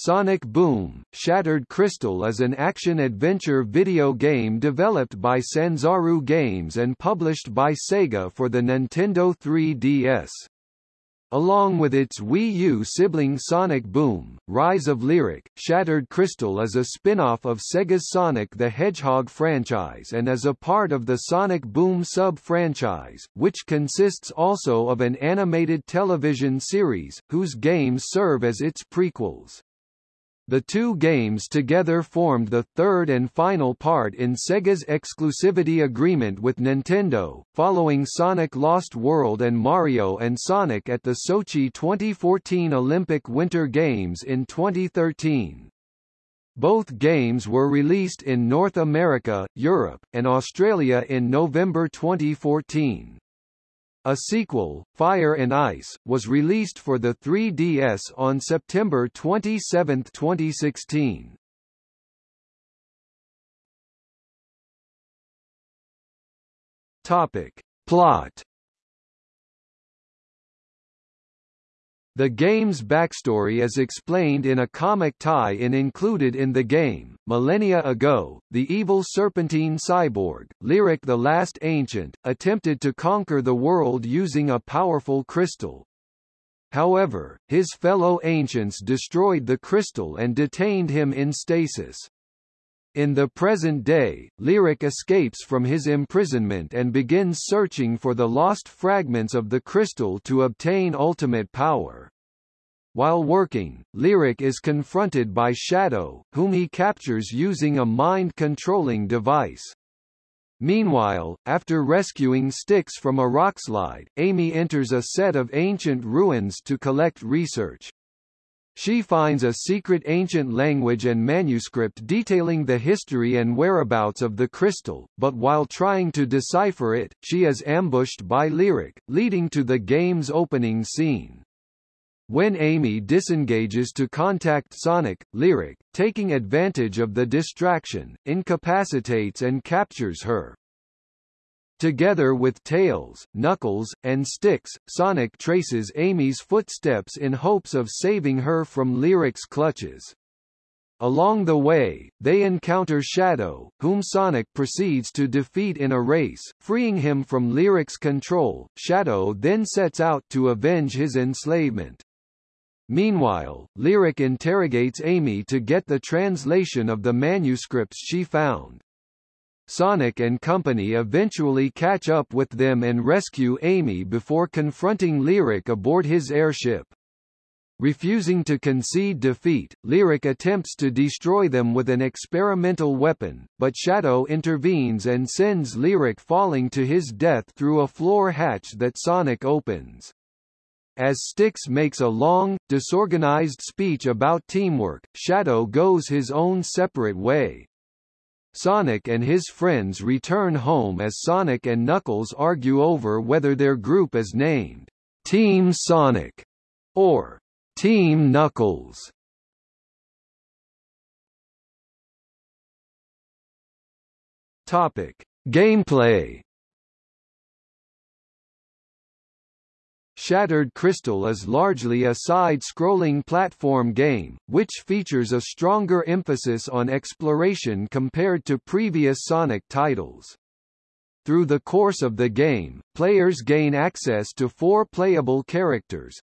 Sonic Boom, Shattered Crystal is an action-adventure video game developed by Sanzaru Games and published by Sega for the Nintendo 3DS. Along with its Wii U sibling Sonic Boom, Rise of Lyric, Shattered Crystal is a spin-off of Sega's Sonic the Hedgehog franchise and is a part of the Sonic Boom sub-franchise, which consists also of an animated television series, whose games serve as its prequels. The two games together formed the third and final part in Sega's exclusivity agreement with Nintendo, following Sonic Lost World and Mario and Sonic at the Sochi 2014 Olympic Winter Games in 2013. Both games were released in North America, Europe, and Australia in November 2014. A sequel, Fire and Ice, was released for the 3DS on September 27, 2016. Topic. Plot The game's backstory is explained in a comic tie-in included in the game. Millennia ago, the evil serpentine cyborg, Lyric the Last Ancient, attempted to conquer the world using a powerful crystal. However, his fellow ancients destroyed the crystal and detained him in stasis. In the present day, Lyric escapes from his imprisonment and begins searching for the lost fragments of the crystal to obtain ultimate power. While working, Lyric is confronted by Shadow, whom he captures using a mind-controlling device. Meanwhile, after rescuing Sticks from a rockslide, Amy enters a set of ancient ruins to collect research. She finds a secret ancient language and manuscript detailing the history and whereabouts of the crystal, but while trying to decipher it, she is ambushed by Lyric, leading to the game's opening scene. When Amy disengages to contact Sonic, Lyric, taking advantage of the distraction, incapacitates and captures her. Together with Tails, Knuckles, and Sticks, Sonic traces Amy's footsteps in hopes of saving her from Lyric's clutches. Along the way, they encounter Shadow, whom Sonic proceeds to defeat in a race, freeing him from Lyric's control. Shadow then sets out to avenge his enslavement. Meanwhile, Lyric interrogates Amy to get the translation of the manuscripts she found. Sonic and company eventually catch up with them and rescue Amy before confronting Lyric aboard his airship. Refusing to concede defeat, Lyric attempts to destroy them with an experimental weapon, but Shadow intervenes and sends Lyric falling to his death through a floor hatch that Sonic opens. As Sticks makes a long, disorganized speech about teamwork, Shadow goes his own separate way. Sonic and his friends return home as Sonic and Knuckles argue over whether their group is named Team Sonic or Team Knuckles. Topic: Gameplay Shattered Crystal is largely a side-scrolling platform game, which features a stronger emphasis on exploration compared to previous Sonic titles. Through the course of the game, players gain access to four playable characters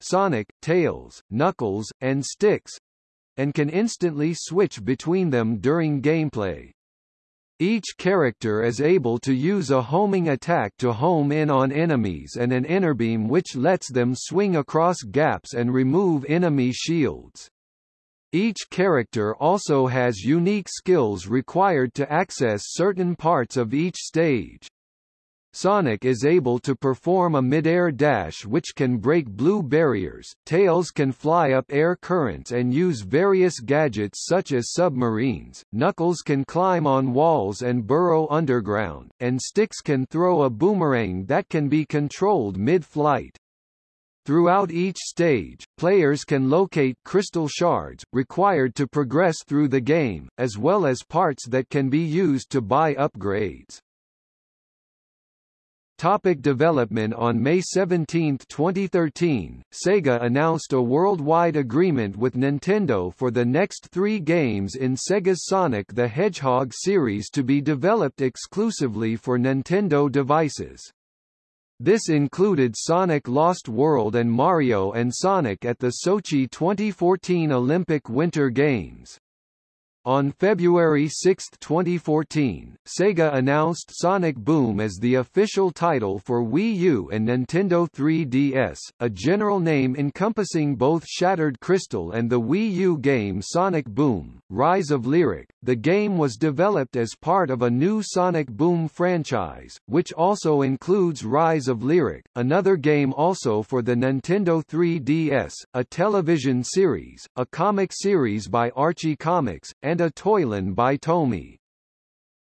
Sonic, Tails, Knuckles, and Sticks, and can instantly switch between them during gameplay. Each character is able to use a homing attack to home in on enemies and an Enerbeam which lets them swing across gaps and remove enemy shields. Each character also has unique skills required to access certain parts of each stage. Sonic is able to perform a mid-air dash which can break blue barriers, Tails can fly up air currents and use various gadgets such as submarines, Knuckles can climb on walls and burrow underground, and Sticks can throw a boomerang that can be controlled mid-flight. Throughout each stage, players can locate crystal shards, required to progress through the game, as well as parts that can be used to buy upgrades. Topic development On May 17, 2013, Sega announced a worldwide agreement with Nintendo for the next three games in Sega's Sonic the Hedgehog series to be developed exclusively for Nintendo devices. This included Sonic Lost World and Mario and Sonic at the Sochi 2014 Olympic Winter Games. On February 6, 2014, Sega announced Sonic Boom as the official title for Wii U and Nintendo 3DS, a general name encompassing both Shattered Crystal and the Wii U game Sonic Boom, Rise of Lyric. The game was developed as part of a new Sonic Boom franchise, which also includes Rise of Lyric, another game also for the Nintendo 3DS, a television series, a comic series by Archie Comics, and a Toyline by Tomy.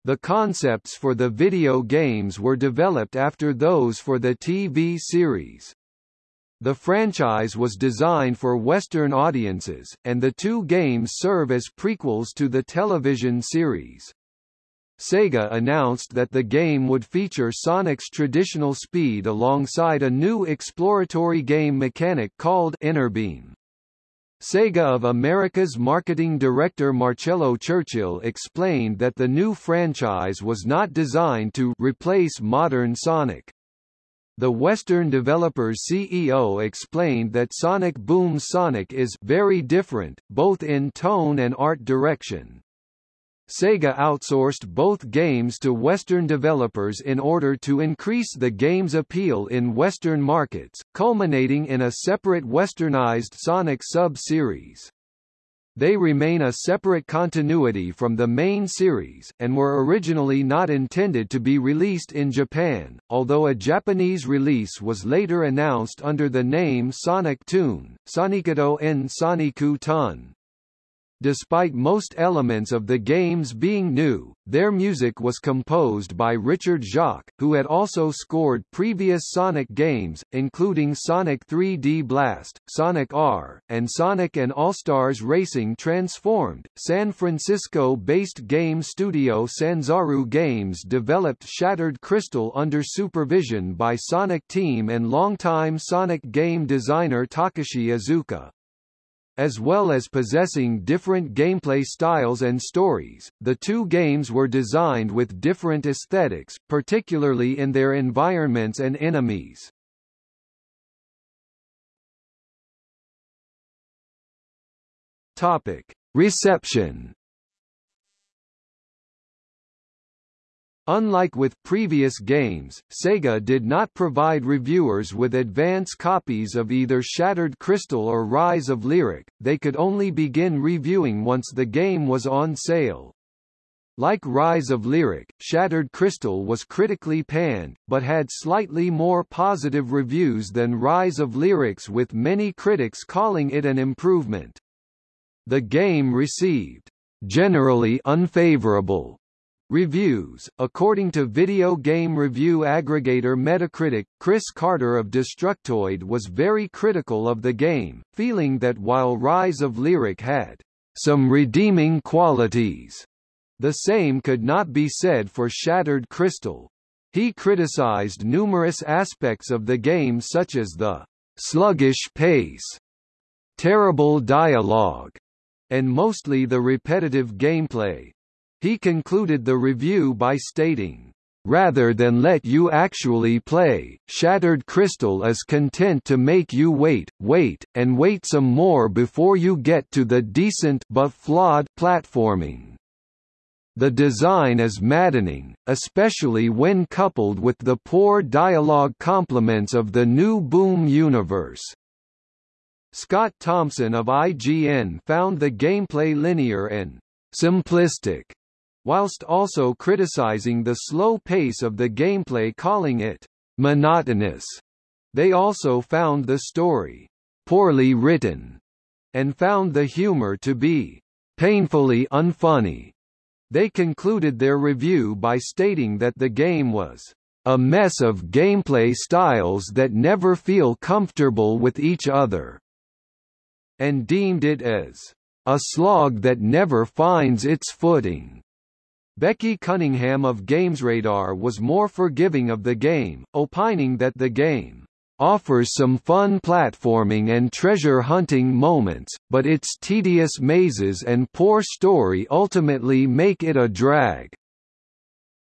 The concepts for the video games were developed after those for the TV series. The franchise was designed for Western audiences, and the two games serve as prequels to the television series. Sega announced that the game would feature Sonic's traditional speed alongside a new exploratory game mechanic called Beam. Sega of America's marketing director Marcella Churchill explained that the new franchise was not designed to replace modern Sonic. The Western developer's CEO explained that Sonic Boom's Sonic is very different, both in tone and art direction. Sega outsourced both games to Western developers in order to increase the game's appeal in Western markets, culminating in a separate westernized Sonic sub-series. They remain a separate continuity from the main series, and were originally not intended to be released in Japan, although a Japanese release was later announced under the name Sonic Toon, Sonikato en Soniku Tun. Despite most elements of the games being new, their music was composed by Richard Jacques, who had also scored previous Sonic games, including Sonic 3D Blast, Sonic R, and Sonic and All-Stars Racing Transformed. San Francisco-based game studio Sanzaru Games developed Shattered Crystal under supervision by Sonic Team and longtime Sonic game designer Takashi Iizuka. As well as possessing different gameplay styles and stories, the two games were designed with different aesthetics, particularly in their environments and enemies. Topic: Reception Unlike with previous games, Sega did not provide reviewers with advance copies of either Shattered Crystal or Rise of Lyric, they could only begin reviewing once the game was on sale. Like Rise of Lyric, Shattered Crystal was critically panned, but had slightly more positive reviews than Rise of Lyrics with many critics calling it an improvement. The game received generally unfavorable Reviews According to video game review aggregator Metacritic, Chris Carter of Destructoid was very critical of the game, feeling that while Rise of Lyric had some redeeming qualities, the same could not be said for Shattered Crystal. He criticized numerous aspects of the game such as the sluggish pace, terrible dialogue, and mostly the repetitive gameplay. He concluded the review by stating, Rather than let you actually play, Shattered Crystal is content to make you wait, wait, and wait some more before you get to the decent but flawed platforming. The design is maddening, especially when coupled with the poor dialogue complements of the new Boom universe. Scott Thompson of IGN found the gameplay linear and simplistic whilst also criticizing the slow pace of the gameplay calling it monotonous. They also found the story poorly written and found the humor to be painfully unfunny. They concluded their review by stating that the game was a mess of gameplay styles that never feel comfortable with each other, and deemed it as a slog that never finds its footing. Becky Cunningham of GamesRadar was more forgiving of the game, opining that the game offers some fun platforming and treasure hunting moments, but its tedious mazes and poor story ultimately make it a drag.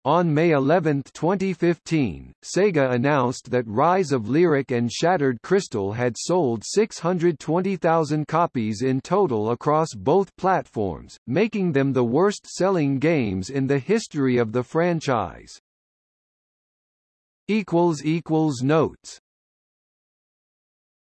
On May 11, 2015, Sega announced that Rise of Lyric and Shattered Crystal had sold 620,000 copies in total across both platforms, making them the worst-selling games in the history of the franchise. Notes